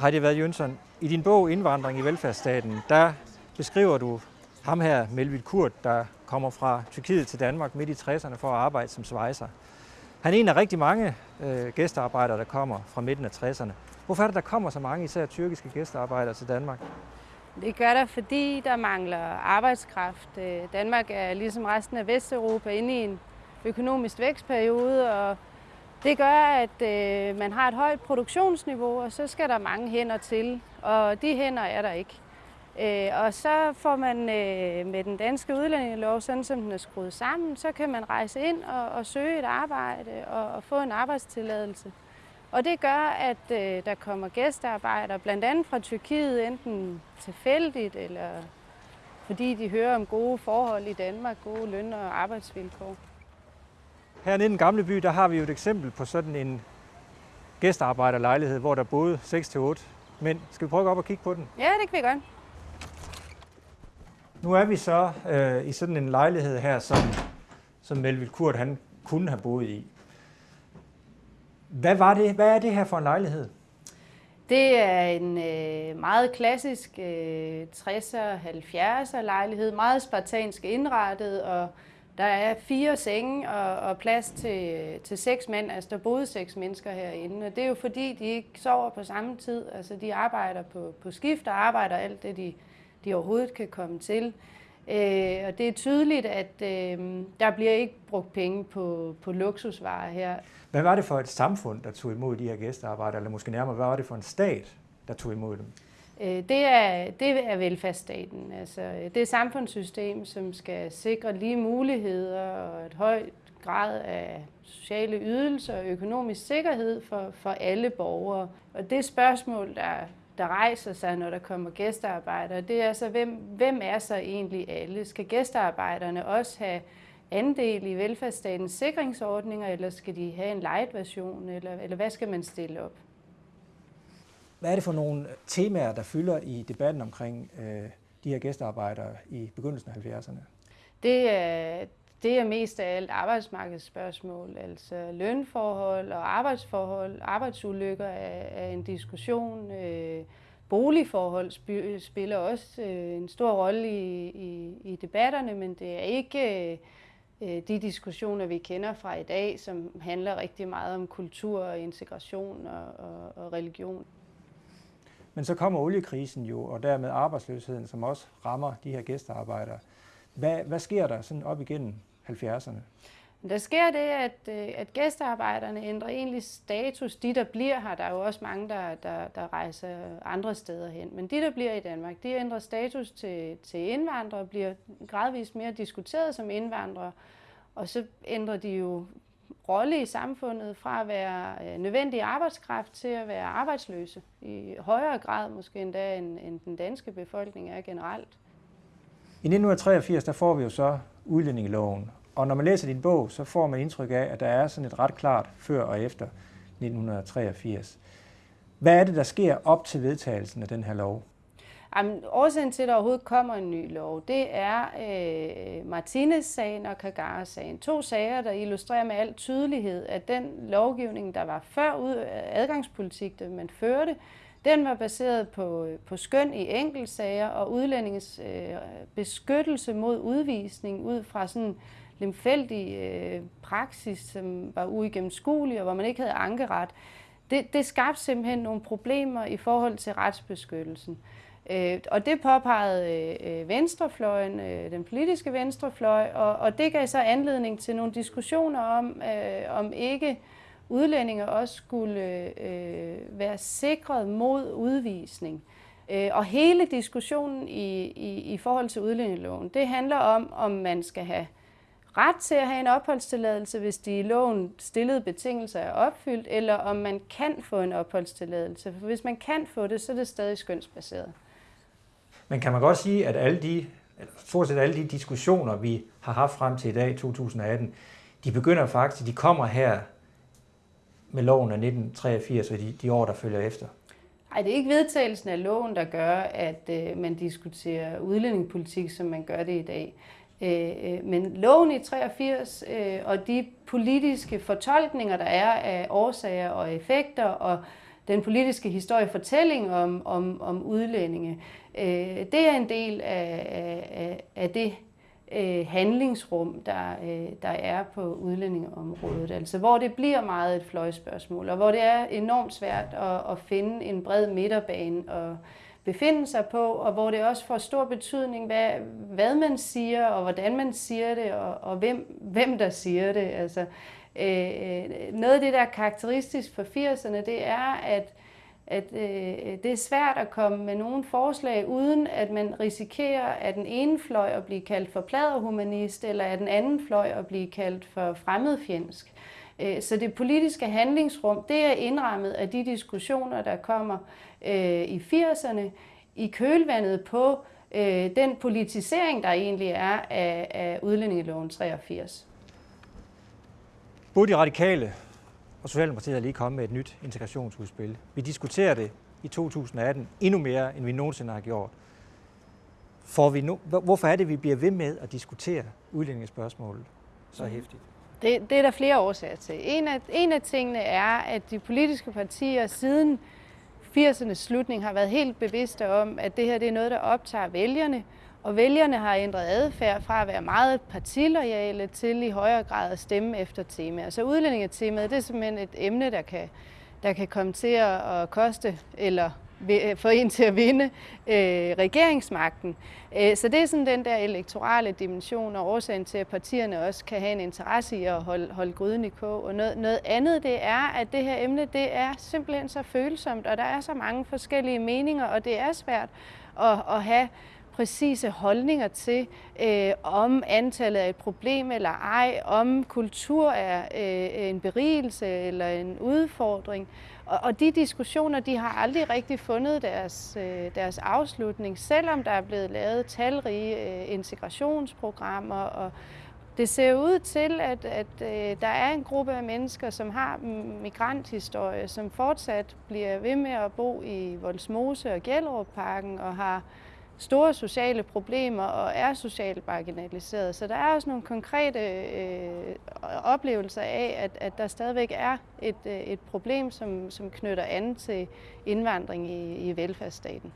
Heidi Vad Jønsson, i din bog Indvandring i velfærdsstaten, der beskriver du ham her, Melvin Kurt, der kommer fra Tyrkiet til Danmark midt i 60'erne for at arbejde som svejser. Han er en af rigtig mange øh, gæstearbejdere, der kommer fra midten af 60'erne. Hvorfor er det, der kommer så mange, især tyrkiske gæstearbejdere til Danmark? Det gør der, fordi der mangler arbejdskraft. Øh, Danmark er ligesom resten af Vesteuropa inde i en økonomisk vækstperiode, og det gør, at øh, man har et højt produktionsniveau, og så skal der mange hænder til, og de hænder er der ikke. Øh, og så får man øh, med den danske udlændingelov, sådan som den er skruet sammen, så kan man rejse ind og, og søge et arbejde og, og få en arbejdstilladelse. Og det gør, at øh, der kommer gæstearbejdere, blandt andet fra Tyrkiet, enten tilfældigt eller fordi de hører om gode forhold i Danmark, gode løn- og arbejdsvilkår. Hernede i den gamle by, der har vi jo et eksempel på sådan en gæstearbejderlejlighed, hvor der boede 6-8 mænd. Skal vi prøve at gå op og kigge på den? Ja, det kan vi godt. Nu er vi så øh, i sådan en lejlighed her, som, som Melville Kurt han kunne have boet i. Hvad, var det, hvad er det her for en lejlighed? Det er en øh, meget klassisk øh, 60'er, 70'er lejlighed, meget spartansk indrettet, og der er fire senge og, og plads til, til seks mænd. Altså, der boede seks mennesker herinde, og det er jo fordi, de ikke sover på samme tid. Altså, de arbejder på, på skift og arbejder alt det, de, de overhovedet kan komme til. Øh, og det er tydeligt, at øh, der bliver ikke brugt penge på, på luksusvarer her. Hvad var det for et samfund, der tog imod de her gæstearbejdere, eller måske nærmere, hvad var det for en stat, der tog imod dem? Øh, det er, det er velfærdsstaten. Altså, det er et samfundssystem, som skal sikre lige muligheder og et højt grad af sociale ydelser og økonomisk sikkerhed for, for alle borgere. Og det spørgsmål, der, der rejser sig, når der kommer gæstearbejdere, det er så, hvem, hvem er så egentlig alle? Skal gæstearbejderne også have andel i velfærdsstatens sikringsordninger, eller skal de have en light version, eller, eller hvad skal man stille op? Hvad er det for nogle øh, temaer, der fylder i debatten omkring øh, de her gæstearbejdere i begyndelsen af 70'erne? Det er, det er mest af alt arbejdsmarkedsspørgsmål, altså lønforhold og arbejdsforhold. Arbejdsulykker er, er en diskussion. Øh, boligforhold spiller også øh, en stor rolle i, i, i debatterne, men det er ikke øh, de diskussioner, vi kender fra i dag, som handler rigtig meget om kultur og integration og, og, og religion. Men så kommer oliekrisen jo, og dermed arbejdsløsheden, som også rammer de her gæstearbejdere. Hvad, hvad sker der sådan op igennem 70'erne? Der sker det, at, øh, at gæstearbejderne ændrer egentlig status. De, der bliver her, der er jo også mange, der, der, der rejser andre steder hen. Men de, der bliver i Danmark, de ændrer status til, til indvandrere, bliver gradvist mere diskuteret som indvandrere. Og så ændrer de jo rolle i samfundet fra at være øh, nødvendig arbejdskraft til at være arbejdsløse. I højere grad måske endda, end, end den danske befolkning er generelt. I 1983 der får vi jo så udlændingeloven, og når man læser din bog, så får man indtryk af, at der er sådan et ret klart før og efter 1983. Hvad er det, der sker op til vedtagelsen af den her lov? Jamen, årsagen til, at der overhovedet kommer en ny lov, det er øh, Martinez-sagen og Kagara-sagen. To sager, der illustrerer med al tydelighed, at den lovgivning, der var før ud adgangspolitik, det man førte, den var baseret på, øh, på skøn i enkeltsager og udlændinges øh, beskyttelse mod udvisning ud fra sådan lemfældig øh, praksis, som var uigennemskuelig og hvor man ikke havde ankeret. Det, det skabte simpelthen nogle problemer i forhold til retsbeskyttelsen. Øh, og det påpegede øh, venstrefløjen, øh, den politiske venstrefløj, og, og det gav så anledning til nogle diskussioner om, øh, om ikke udlændinge også skulle øh, være sikret mod udvisning. Øh, og hele diskussionen i, i, i forhold til udlændingeloven, det handler om, om man skal have ret til at have en opholdstilladelse, hvis de i loven stillede betingelser er opfyldt, eller om man kan få en opholdstilladelse. For hvis man kan få det, så er det stadig skønsbaseret. Men kan man godt sige, at alle de, stort set alle de diskussioner, vi har haft frem til i dag, 2018, de begynder faktisk, de kommer her med loven af 1983 og de, de år, der følger efter? Nej, det er ikke vedtagelsen af loven, der gør, at øh, man diskuterer udlændingepolitik, som man gør det i dag. Øh, øh men loven i 83 øh, og de politiske fortolkninger, der er af årsager og effekter og den politiske historiefortælling om, om, om udlændinge. Øh, det er en del af, af, af det øh, handlingsrum, der, øh, der er på udlændingeområdet. Altså hvor det bliver meget et fløjspørgsmål, og hvor det er enormt svært at, at finde en bred midterbane og befinde sig på, og hvor det også får stor betydning, hvad, hvad man siger, og hvordan man siger det, og, og hvem, hvem der siger det. Altså, øh, øh noget af det, der er karakteristisk for 80'erne, det er, at at øh, det er svært at komme med nogle forslag, uden at man risikerer, at den ene fløj at blive kaldt for pladerhumanist, eller at den anden fløj at blive kaldt for fremmedfjendsk. Øh, så det politiske handlingsrum, det er indrammet af de diskussioner, der kommer øh, i 80'erne, i kølvandet på øh, den politisering, der egentlig er af, af udlændingeloven 83. Både de radikale og Socialdemokratiet er lige kommet med et nyt integrationsudspil. Vi diskuterer det i 2018 endnu mere, end vi nogensinde har gjort. For vi no- Hvorfor er det, vi bliver ved med at diskutere udlændingespørgsmålet så mm. hæftigt? Det, det er der flere årsager til. En af, en af tingene er, at de politiske partier siden 80'ernes slutning har været helt bevidste om, at det her det er noget, der optager vælgerne, og vælgerne har ændret adfærd fra at være meget partiloyale til i højere grad at stemme efter temaer. Så udlændingetemaet det er simpelthen et emne, der kan, der kan komme til at koste eller øh, få en til at vinde øh, regeringsmagten. Øh, så det er sådan den der elektorale dimension og årsagen til, at partierne også kan have en interesse i at holde, holde gryden i kog. Og noget, noget andet det er, at det her emne det er simpelthen så følsomt, og der er så mange forskellige meninger, og det er svært at, at have præcise holdninger til, øh, om antallet er et problem eller ej, om kultur er øh, en berigelse eller en udfordring. Og, og de diskussioner, de har aldrig rigtig fundet deres, øh, deres afslutning, selvom der er blevet lavet talrige øh, integrationsprogrammer og det ser ud til, at, at øh, der er en gruppe af mennesker, som har migranthistorie, som fortsat bliver ved med at bo i Voldsmose og Gellerup-parken og har store sociale problemer og er socialt marginaliseret. Så der er også nogle konkrete øh, oplevelser af, at, at der stadigvæk er et, øh, et problem, som, som knytter an til indvandring i, i velfærdsstaten.